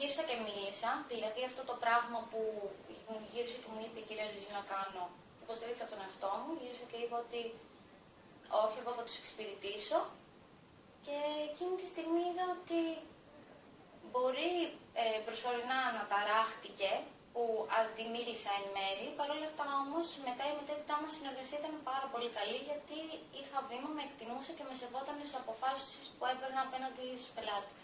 γύρισα και μίλησα, δηλαδή αυτό το πράγμα που μου γύρισε και μου είπε η κυρία Ζιζή να κάνω, υποστήριξα τον εαυτό μου, γύρισα και είπα ότι όχι, εγώ θα τους εξυπηρετήσω και εκείνη τη στιγμή είδα ότι μπορεί ε, προσωρινά να ταράχτηκε που αντιμίλησα εν μέρη. παρόλα αυτά όμως μετά η μετέπειτά μας συνεργασία ήταν πάρα πολύ καλή γιατί είχα βήμα, με εκτιμούσε και με σεβόταν στις αποφάσεις που έπαιρνα απέναντι στους πελάτες.